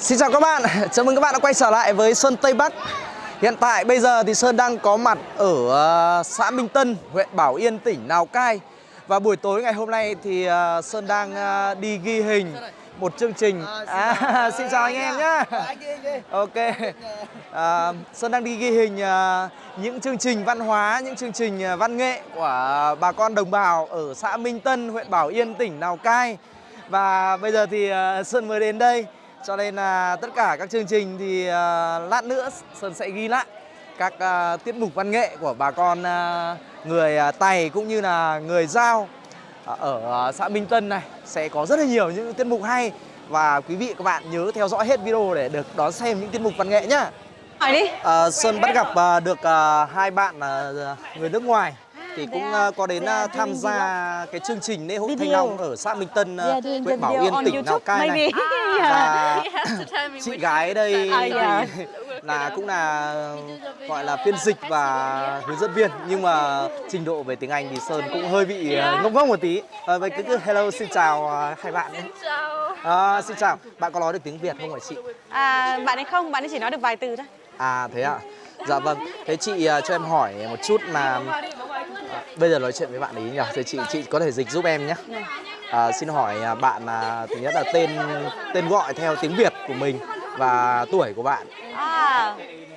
Xin chào các bạn, chào mừng các bạn đã quay trở lại với Sơn Tây Bắc. Hiện tại bây giờ thì Sơn đang có mặt ở ờ, xã Minh Tân, huyện Bảo Yên, tỉnh Lào Cai. Và buổi tối ngày hôm nay thì ờ, Sơn đang ờ, đi ghi hình một chương trình. À, Xin chào anh em nhé Ok. À, Sơn đang đi ghi hình những chương trình văn hóa, những chương trình văn nghệ của bà con đồng bào ở xã Minh Tân, huyện Bảo Yên, tỉnh Lào Cai. Và bây giờ thì Sơn mới đến đây cho nên là tất cả các chương trình thì uh, lát nữa Sơn sẽ ghi lại các uh, tiết mục văn nghệ của bà con uh, người Tày cũng như là người Giao ở xã Minh Tân này sẽ có rất là nhiều những tiết mục hay và quý vị các bạn nhớ theo dõi hết video để được đón xem những tiết mục văn nghệ nhá. Hỏi đi. Uh, Sơn bắt gặp uh, được uh, hai bạn uh, người nước ngoài thì cũng uh, có đến uh, tham gia cái chương trình lễ hội Thanh Long ở xã Minh Tân, uh, huyện Bảo Yên, tỉnh Lào Cai này. Và chị gái đây À, dạ. thì là cũng là gọi là phiên dịch và hướng dẫn viên nhưng mà trình độ về tiếng Anh thì Sơn cũng hơi bị ngốc ngốc một tí. Vậy cứ, cứ hello xin chào hai bạn nhé. À, xin chào, bạn có nói được tiếng Việt không hả chị? À, bạn ấy không, bạn ấy chỉ nói được vài từ thôi. À thế ạ. Dạ vâng. Thế chị cho em hỏi một chút là à, bây giờ nói chuyện với bạn ấy nhỉ? Thì chị chị có thể dịch giúp em nhé. À, xin hỏi à, bạn là thứ nhất là tên tên gọi theo tiếng Việt của mình và tuổi của bạn. À,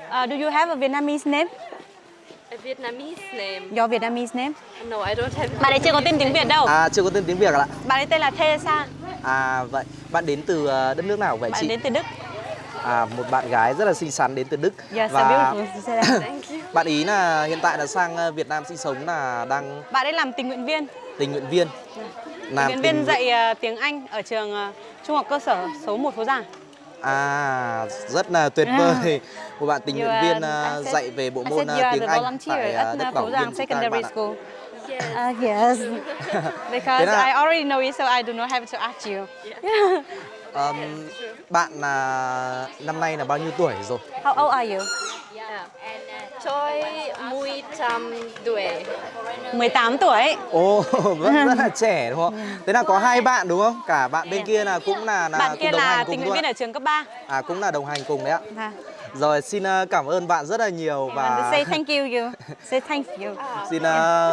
uh, do you have a Vietnamese name? A Vietnamese name? Your Vietnamese name? No, I don't have. Bạn ấy chưa có tên tiếng Việt đâu. À chưa có tên tiếng Việt ạ. Bạn ấy tên là Teresa. À vậy bạn đến từ đất nước nào vậy Bạn chị? đến từ Đức. À một bạn gái rất là xinh xắn đến từ Đức Yes, và bạn ý là hiện tại là sang ờ, Việt Nam sinh sống là đang Bạn ấy làm tình nguyện viên. tình nguyện viên. Tình Làm nguyện viên tình- dạy ờ, tiếng Anh ở trường ờ, Trung học cơ sở số 1 Phố Giang. À, rất là tuyệt vời. Một bạn tình nguyện viên said- dạy về bộ môn tiếng Anh tại at đất uh, Bảo Phố Yên Secondary. School. Yes. Uh, yes. Because I already know you, so I do not have to ask you. Ờm, bạn là năm nay là bao nhiêu tuổi rồi? How old are you? Tôi mười trăm tuổi. 18 tuổi. Ồ, vẫn rất là trẻ đúng không? Thế là có hai bạn đúng không? Cả bạn bên kia là cũng là là Bạn kia đồng là hành tình cùng nguyện viên luôn. ở trường cấp 3. À cũng là đồng hành cùng đấy ạ. À. Rồi xin à, cảm ơn bạn rất là nhiều Và say thank you you. Say thank you. xin à,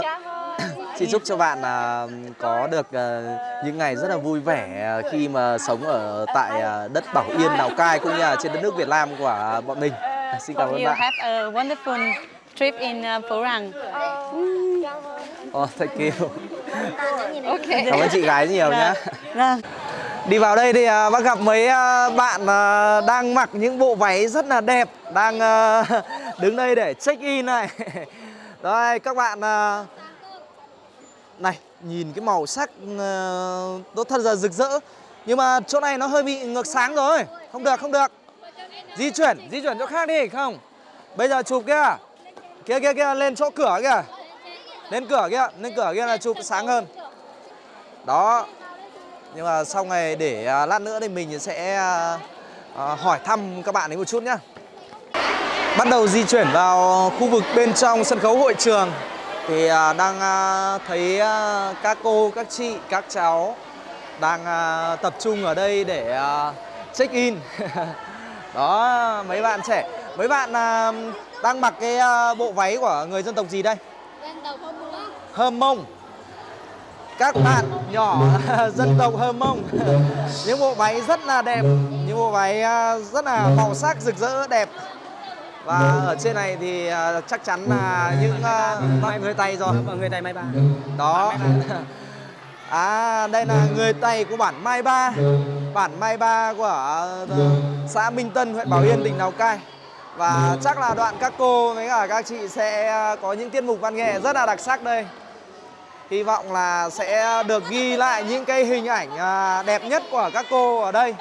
xin chúc cho bạn là có được à, những ngày rất là vui vẻ à, khi mà sống ở tại à, đất Bảo Yên, Lào Cai cũng như là trên đất nước Việt Nam của bọn mình. Xin cảm ơn bạn. have a wonderful trip in Phố Ràng. Oh, thank you. Okay. Cảm ơn chị gái nhiều nhá. Vâng. Đi vào đây thì à, bác gặp mấy à, bạn à, đang mặc những bộ váy rất là đẹp Đang à, đứng đây để check in này Đây các bạn à, này nhìn cái màu sắc à, nó thật là rực rỡ. Nhưng mà chỗ này nó hơi bị ngược sáng rồi. Không được không được. Di chuyển, di chuyển chỗ khác đi không. Bây giờ chụp kia. Kia kia kia lên chỗ cửa kìa Lên cửa kia, lên cửa kia là chụp sáng hơn. Đó. Nhưng mà sau này để à, lát nữa thì mình sẽ uh, hỏi thăm các bạn ấy một chút nhá. Bắt đầu di chuyển vào khu vực bên trong sân khấu hội trường. Thì à, đang à, thấy à, các cô, các chị, các cháu Đang tập trung ở đây để check in. Đó, mấy bạn trẻ Mấy bạn đang mặc cái bộ váy của người dân tộc gì đây? Hơm Mông các bạn nhỏ dân tộc Hơ Mông. Những bộ váy rất là đẹp những bộ váy rất là màu sắc rực rỡ đẹp và ở trên này thì à, chắc chắn là những à, bạn người Tây rồi. Người Tây Mai Ba. Đó. À đây là người Tây của bản Mai Ba. Bản Mai Ba của ờ, xã Minh Tân huyện Bảo Yên tỉnh Lào Cai. Và chắc là đoạn các cô với cả các chị sẽ ờ, có những tiết mục văn nghệ rất là đặc sắc đây. Hy vọng là sẽ được ghi lại những cái hình ảnh à, đẹp nhất của các cô ở đây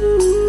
嗯。